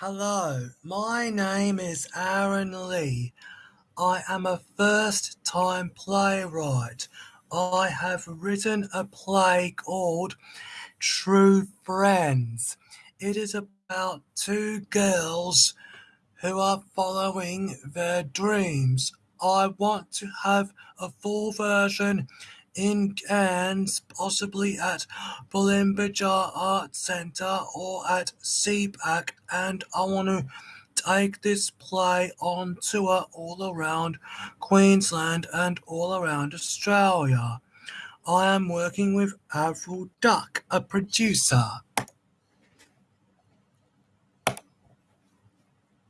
Hello, my name is Aaron Lee. I am a first time playwright. I have written a play called True Friends. It is about two girls who are following their dreams. I want to have a full version in Cairns, possibly at Bulmba-ja Art Centre or at CPAC, and I want to take this play on tour all around Queensland and all around Australia. I am working with Avril Duck, a producer.